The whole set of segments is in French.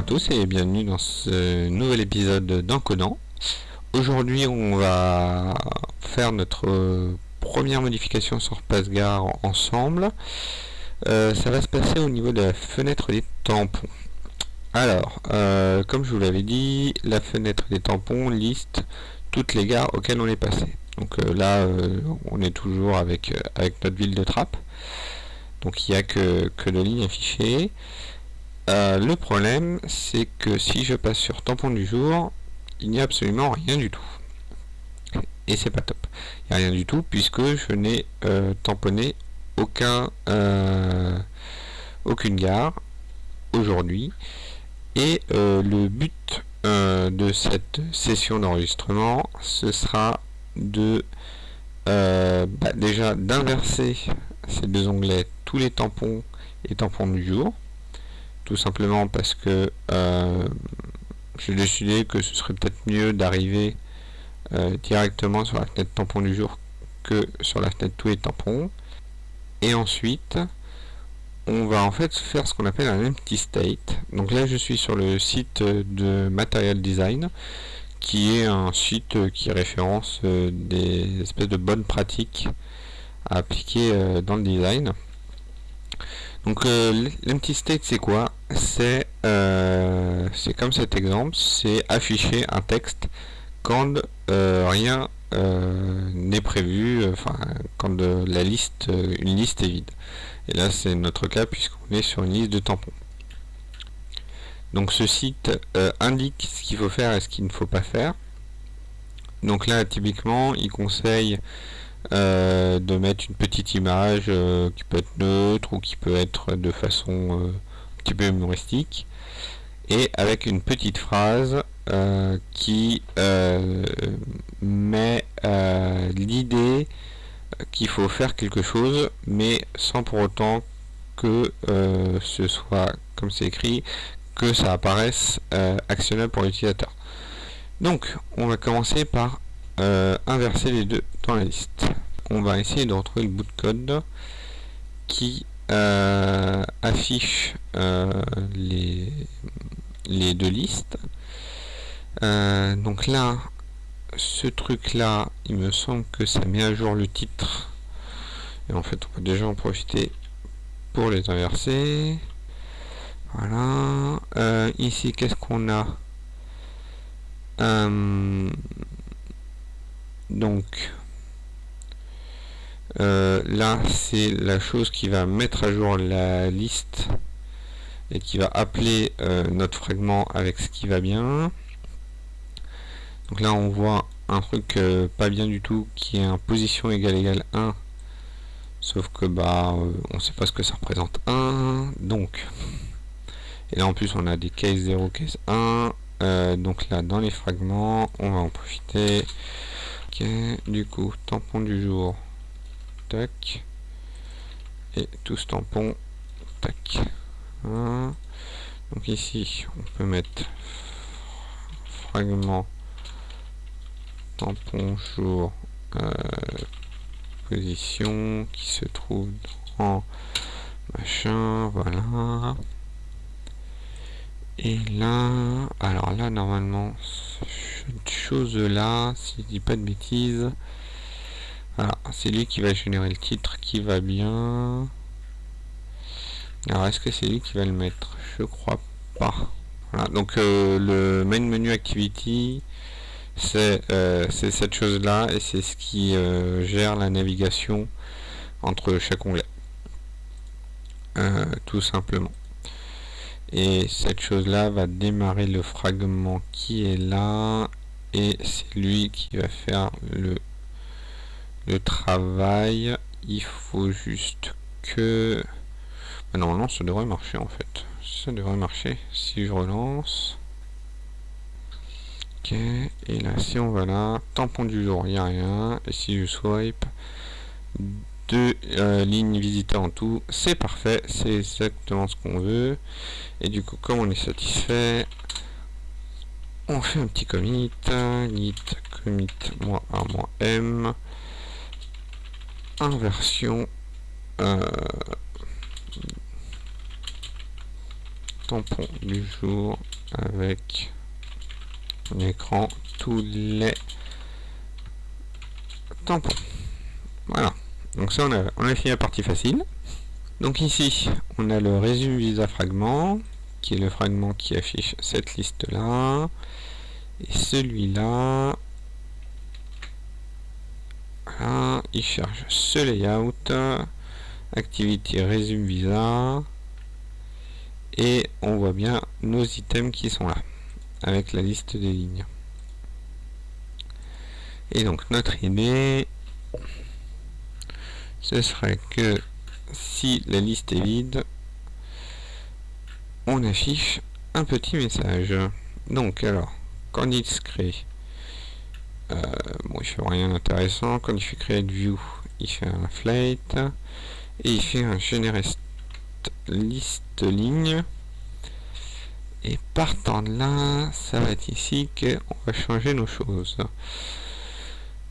à tous et bienvenue dans ce nouvel épisode d'Encodant. Aujourd'hui on va faire notre première modification sur PassGar ensemble. Euh, ça va se passer au niveau de la fenêtre des tampons. Alors, euh, comme je vous l'avais dit, la fenêtre des tampons liste toutes les gares auxquelles on est passé. Donc euh, là, on est toujours avec, avec notre ville de trappe. Donc il n'y a que, que de lignes affichées. Euh, le problème, c'est que si je passe sur tampon du jour, il n'y a absolument rien du tout. Et c'est pas top. Il n'y a rien du tout puisque je n'ai euh, tamponné aucun, euh, aucune gare aujourd'hui. Et le but de cette session d'enregistrement, ce sera bah, déjà d'inverser ces deux onglets tous les tampons et tampons du jour tout simplement parce que euh, j'ai décidé que ce serait peut-être mieux d'arriver euh, directement sur la fenêtre tampon du jour que sur la fenêtre tous les tampons. Et ensuite on va en fait faire ce qu'on appelle un empty state. Donc là je suis sur le site de Material Design qui est un site qui référence euh, des espèces de bonnes pratiques à appliquer dans le design donc l'empty state c'est quoi? Euh, c'est comme cet exemple, c'est afficher un texte quand euh, rien euh, n'est prévu, enfin quand la liste, une liste est vide. Et là c'est notre cas puisqu'on est sur une liste de tampons. Donc ce site indique ce qu'il faut faire et ce qu'il ne faut pas faire. Donc là typiquement il conseille de mettre une petite image qui peut être neutre ou qui peut être de façon petit peu humoristique. Et avec une petite phrase euh, qui euh, met euh, l'idée qu'il faut faire quelque chose mais sans pour autant que ce soit comme c'est écrit que ça apparaisse actionnable pour l'utilisateur. Donc on va commencer par inverser les deux dans la liste on va essayer de retrouver le bout de code qui euh, affiche euh, les, les deux listes. Euh, donc là, ce truc là, il me semble que ça met à jour le titre. Et en fait, on va déjà en profiter pour les inverser. Voilà. ici, qu'est-ce qu'on a? Donc, euh, là c'est la chose qui va mettre à jour la liste et qui va appeler euh, notre fragment avec ce qui va bien. Donc là on voit un truc euh, pas bien du tout qui est en position égale égale 1 sauf que bah on sait pas ce que ça représente 1 donc et là en plus on a des case 0 case 1 donc là dans les fragments on va en profiter ok du coup tampon du jour. Tac. Et tout ce tampon tac. Donc ici on peut mettre fragment tampon jour euh, position qui se trouve dans machin voilà et là alors là normalement cette chose là si je dis pas de bêtises c'est lui qui va générer le titre qui va bien. Alors, est-ce que c'est lui qui va le mettre? Je crois pas. Voilà, donc euh, le main menu activity, euh, c'est cette chose-là et c'est ce qui euh, gère la navigation entre chaque onglet. tout simplement. Et cette chose-là va démarrer le fragment qui est là et c'est lui qui va faire le le travail. Il faut juste que bah, normalement ça devrait marcher en fait. Ça devrait marcher. Si je relance. Ok et là si on va là tampon du jour il n'y a rien. Et si je swipe deux euh, lignes visiteurs en tout c'est parfait c'est exactement ce qu'on veut et du coup comme on est satisfait on fait un petit commit git commit moins a moins m inversion euh, tampon du jour avec un écran tous les tampons. Voilà. Donc ça, on a, on a fini la partie facile. Donc ici, on a le visa fragment, qui est le fragment qui affiche cette liste-là. Et celui-là, voilà, il charge ce layout, activité résume visa, et on voit bien nos items qui sont là, avec la liste des lignes. Et donc notre idée, ce serait que si la liste est vide, on affiche un petit message. Donc alors, quand il se crée, euh, bon il fait rien d'intéressant, quand il fait create view, il fait un flight, et il fait un generate liste ligne, et partant de là, ça va être ici qu'on va changer nos choses.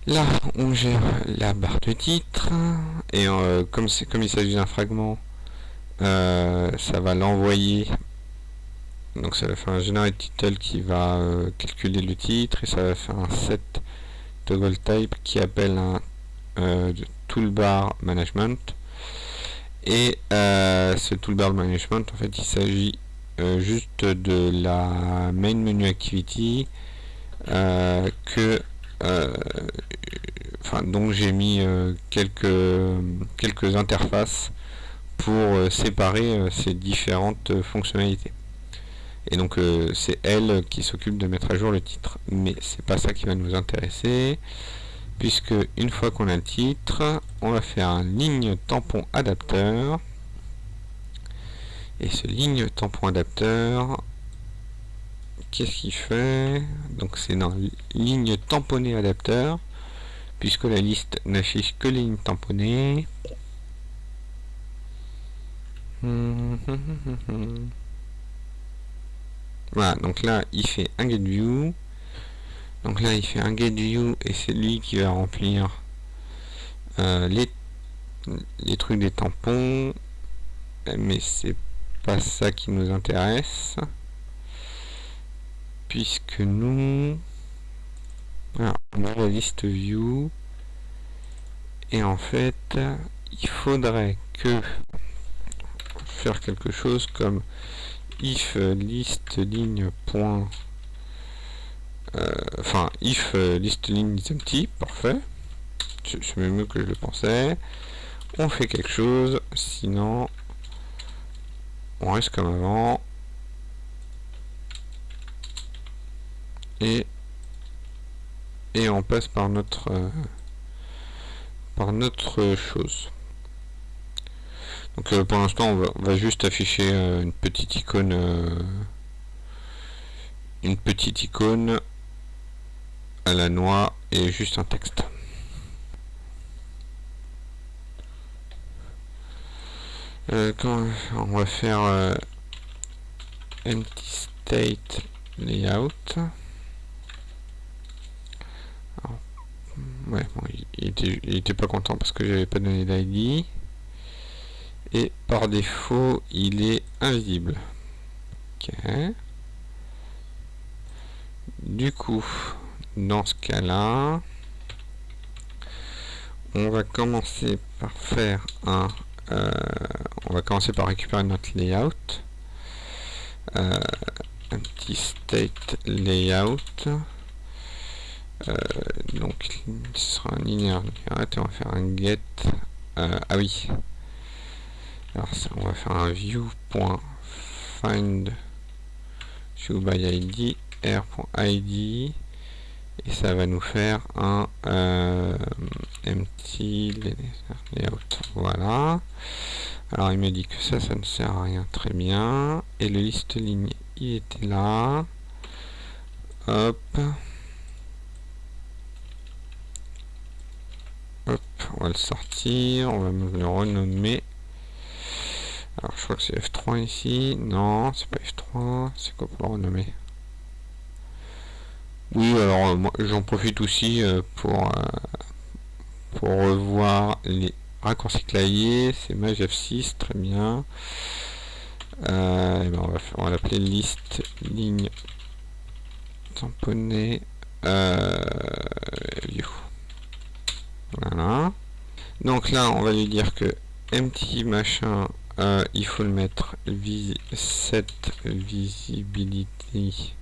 Là, on gère la barre de titre, et euh, comme, comme il s'agit d'un fragment, euh, ça va l'envoyer. Donc ça va faire un generate title qui va euh, calculer le titre, et ça va faire un set toggle type qui appelle un toolbar management. Et ce toolbar management, en fait, il s'agit juste de la main menu activity que enfin donc j'ai mis euh, quelques quelques interfaces pour euh, séparer ces différentes fonctionnalités. Et donc c'est elle qui s'occupe de mettre à jour le titre. Mais c'est pas ça qui va nous intéresser puisque une fois qu'on a le titre on va faire un ligne tampon adapteur. Et ce ligne tampon adapteur qu'est-ce qu'il fait? Donc c'est dans ligne tamponnée adapteur, puisque la liste n'affiche que les lignes tamponnées. Voilà, donc là il fait un getView. Donc là il fait un getView et c'est lui qui va remplir euh, les trucs des tampons. Mais c'est pas ça qui nous intéresse puisque nous on a la liste view. Et en fait il faudrait que faire quelque chose comme if list ligne point euh, enfin if list ligne is empty parfait. C'est même mieux que je le pensais. On fait quelque chose sinon on reste comme avant et et on passe par notre euh, par notre chose. Donc euh, pour l'instant on, va, juste afficher euh, une petite icône une petite icône à la noix et juste un texte. Quand on va faire empty state layout Il, était, pas content parce que j'avais pas donné d'ID. Et par défaut, il est invisible. Ok. Du coup, dans ce cas-là, on va commencer par faire un... Euh, on va commencer par récupérer notre layout. Euh, un petit state layout. Euh, donc ce sera un linéaire. Et on va faire un get. Euh, ah oui. Alors ça, on va faire un view.find view by id r.id et ça va nous faire un euh, empty layout. Voilà. Alors il me dit que ça ça ne sert à rien. Très bien. Et le liste ligne il était là. Hop on va le sortir, on va le renommer. Alors je crois que c'est F3 ici. Non, c'est pas F3. C'est quoi pour le renommer? Oui, alors euh, j'en profite aussi euh, pour, euh, pour revoir les raccourcis clavier. C'est Maj F6, très bien. Ben, on va, va l'appeler liste ligne tamponnée. Donc là, on va lui dire que empty machin, euh, il faut le mettre vis set visibility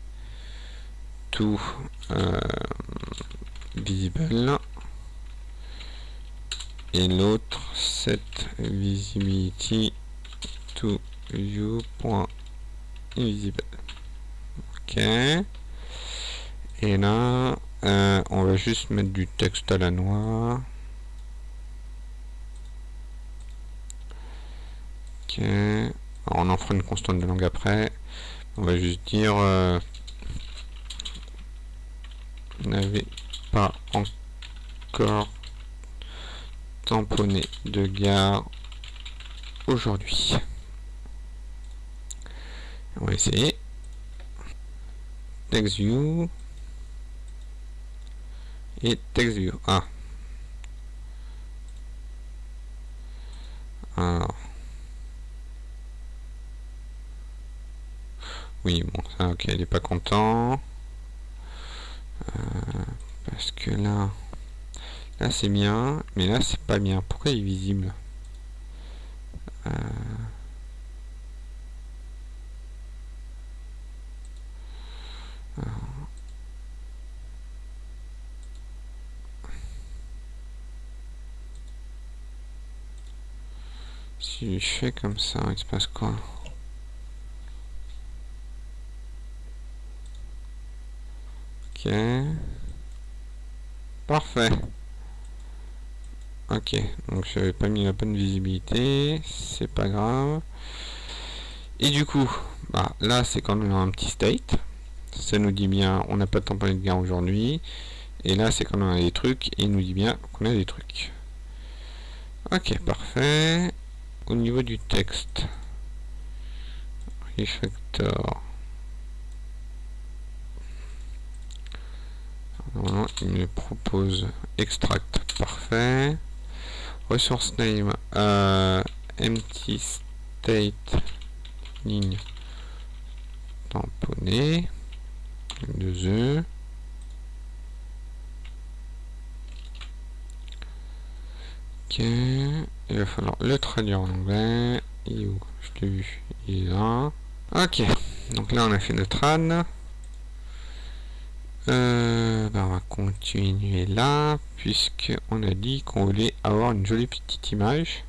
to euh, visible. Et l'autre set visibility to view.invisible ok. Et là euh, on va juste mettre du texte à la noix on en fera une constante de langue après on va juste dire euh, n'avez pas encore tamponné de gare aujourd'hui. On va essayer. TextView et TextView. Ah. Alors. Oui, bon, ça, ok, il est pas content. Euh, parce que là, là c'est bien, mais là c'est pas bien. Pourquoi il est visible? Euh, Si je fais comme ça, il se passe quoi? Ok. Parfait. Ok, donc j'avais pas mis la bonne visibilité, c'est pas grave. Et du coup, bah, là c'est quand même un petit state. Ça nous dit bien on n'a pas de tamponné de gain aujourd'hui. Et là c'est quand même des trucs, et il nous dit bien qu'on a des trucs. Ok, parfait. Au niveau du texte, refactor. Il me propose extract, parfait. Resource name, euh, empty state ligne tamponné, deux E. Ok, il va falloir le traduire en anglais. Il est où Je l'ai vu, il est là. Ok, donc là on a fait notre trad. Euh, bah, on va continuer là, puisque on a dit qu'on voulait avoir une jolie petite image.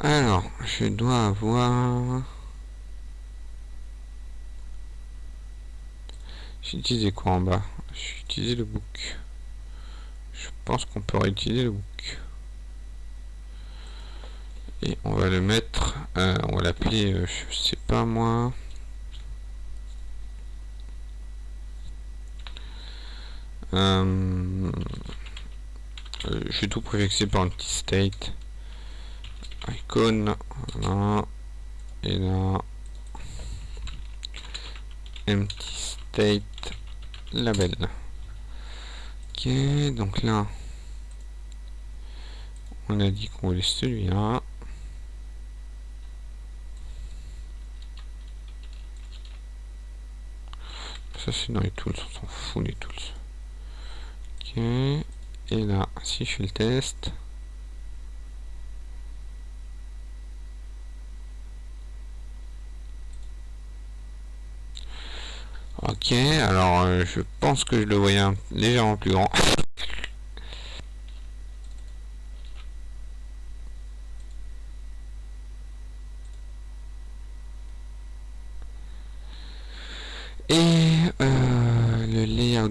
Alors, je dois avoir... J'ai utilisé quoi en bas? J'ai utilisé le book. Je pense qu'on peut réutiliser le book et on va le mettre euh, on va l'appeler euh, je sais pas moi. Euh, je vais tout préfixer par un petit state. Icon et là empty state label. Ok donc là on a dit qu'on voulait celui-là Ça c'est dans les tools, on s'en fout les tools. Ok. Et là, si je fais le test. Ok, alors euh, je pense que je le voyais légèrement plus grand.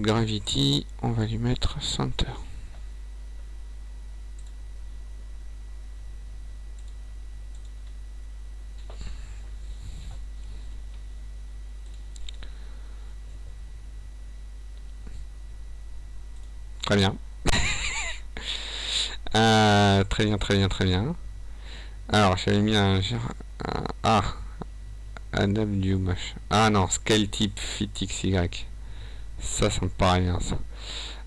Gravity, on va lui mettre Center. Très bien. Euh, très bien, très bien, très bien. Alors, j'avais mis un... ah Adapt du Ah non, scale type fit XY. Ça, ça me paraît bien, ça.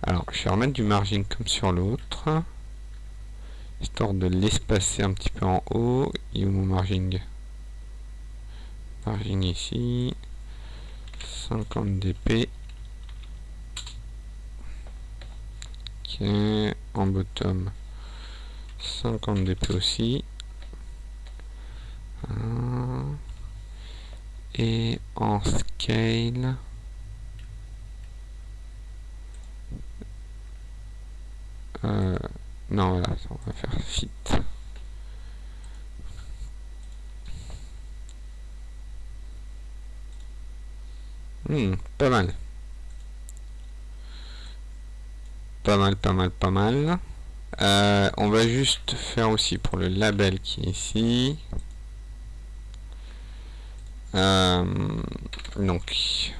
Alors, je vais remettre du margin comme sur l'autre. histoire de l'espacer un petit peu en haut. Et où mon margin? Margin ici. 50 dp. Ok, en bottom 50 dp aussi. Et en scale. Euh, non, voilà, on va faire fit. Hmm, pas mal. Pas mal, pas mal, pas mal. Euh, on va juste faire aussi pour le label qui est ici. Euh, donc,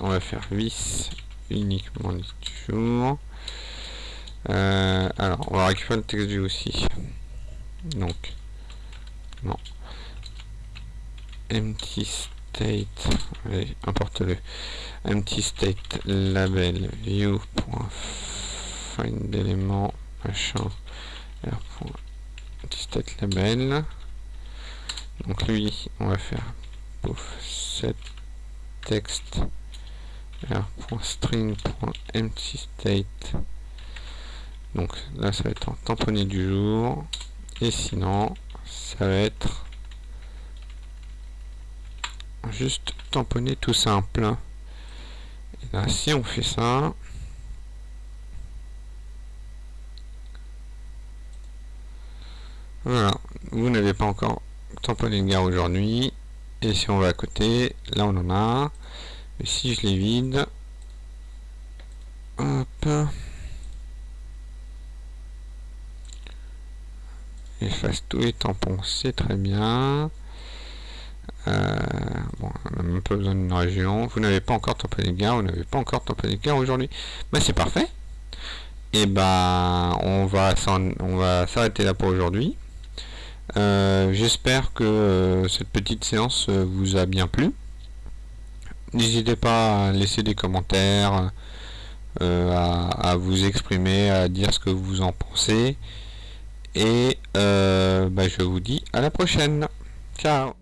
on va faire vis uniquement jour. Euh, alors, on va récupérer le texte view aussi. Donc, non. Empty state, allez, importe-le. Empty state label machin label. Donc lui, on va faire pouf set text r.string.empty state donc là, ça va être en tamponné du jour. Et sinon, ça va être juste tamponné tout simple. Et là, si on fait ça, voilà, vous n'avez pas encore tamponné le gare aujourd'hui. Et si on va à côté, là on en a. Et si je les vide, hop, efface tous les tampons, c'est très bien. Euh, bon, on n'a même pas besoin d'une région. Vous n'avez pas encore tamponné les gars, vous n'avez pas encore tamponné les gars aujourd'hui. mais c'est parfait. Et ben, on va on va s'arrêter là pour aujourd'hui. Euh, j'espère que euh, cette petite séance vous a bien plu. N'hésitez pas à laisser des commentaires, à, vous exprimer, à dire ce que vous en pensez. Et euh, bah, je vous dis à la prochaine. Ciao